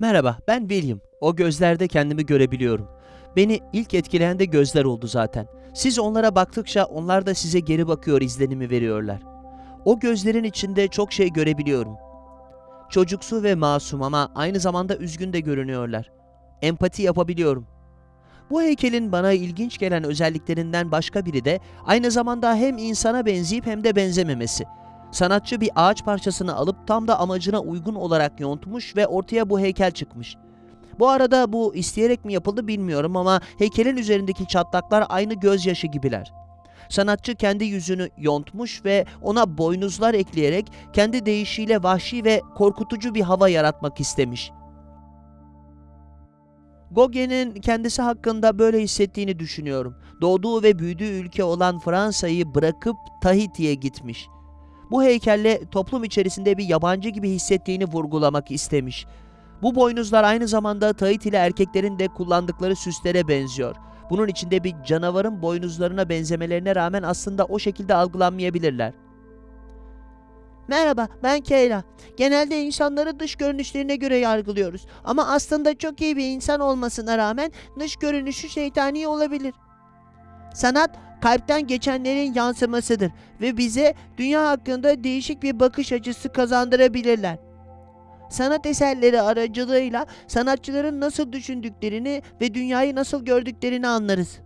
Merhaba, ben William. O gözlerde kendimi görebiliyorum. Beni ilk etkileyen de gözler oldu zaten. Siz onlara baktıkça onlar da size geri bakıyor izlenimi veriyorlar. O gözlerin içinde çok şey görebiliyorum. Çocuksu ve masum ama aynı zamanda üzgün de görünüyorlar. Empati yapabiliyorum. Bu heykelin bana ilginç gelen özelliklerinden başka biri de aynı zamanda hem insana benzeyip hem de benzememesi. Sanatçı bir ağaç parçasını alıp tam da amacına uygun olarak yontmuş ve ortaya bu heykel çıkmış. Bu arada bu isteyerek mi yapıldı bilmiyorum ama heykelin üzerindeki çatlaklar aynı gözyaşı gibiler. Sanatçı kendi yüzünü yontmuş ve ona boynuzlar ekleyerek kendi deyişiyle vahşi ve korkutucu bir hava yaratmak istemiş. Gauguin'in kendisi hakkında böyle hissettiğini düşünüyorum. Doğduğu ve büyüdüğü ülke olan Fransa'yı bırakıp Tahiti'ye gitmiş. Bu heykelle toplum içerisinde bir yabancı gibi hissettiğini vurgulamak istemiş. Bu boynuzlar aynı zamanda Tahitili erkeklerin de kullandıkları süslere benziyor. Bunun içinde bir canavarın boynuzlarına benzemelerine rağmen aslında o şekilde algılanmayabilirler. Merhaba, ben Kayla. Genelde insanları dış görünüşlerine göre yargılıyoruz. Ama aslında çok iyi bir insan olmasına rağmen dış görünüşü şeytani olabilir. Sanat, kalpten geçenlerin yansımasıdır ve bize dünya hakkında değişik bir bakış açısı kazandırabilirler. Sanat eserleri aracılığıyla sanatçıların nasıl düşündüklerini ve dünyayı nasıl gördüklerini anlarız.